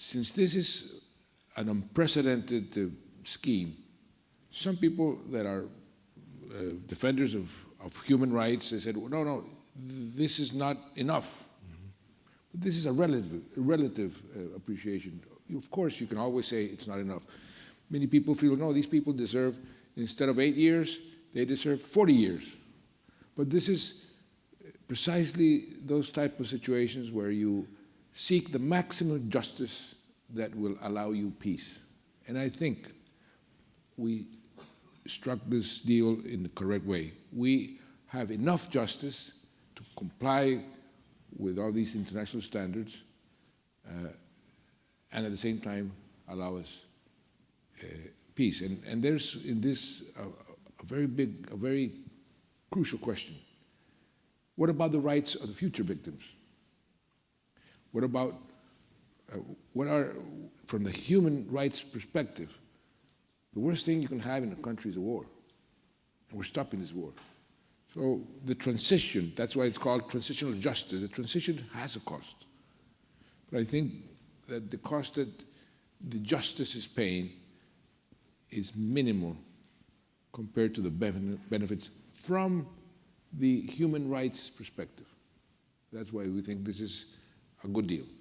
since this is an unprecedented uh, scheme, some people that are uh, defenders of, of human rights, they said, well, no, no, this is not enough. But this is a relative, relative uh, appreciation. Of course, you can always say it's not enough. Many people feel, no, these people deserve, instead of eight years, they deserve 40 years. But this is precisely those type of situations where you seek the maximum justice that will allow you peace. And I think we struck this deal in the correct way. We have enough justice to comply with all these international standards uh, and at the same time allow us uh, peace. And, and there's in this uh, a very big, a very crucial question. What about the rights of the future victims? What about, uh, what are, from the human rights perspective, the worst thing you can have in a country is a war. And we're stopping this war. So the transition, that's why it's called transitional justice, the transition has a cost. But I think that the cost that the justice is paying is minimal compared to the benefits from the human rights perspective. That's why we think this is a good deal.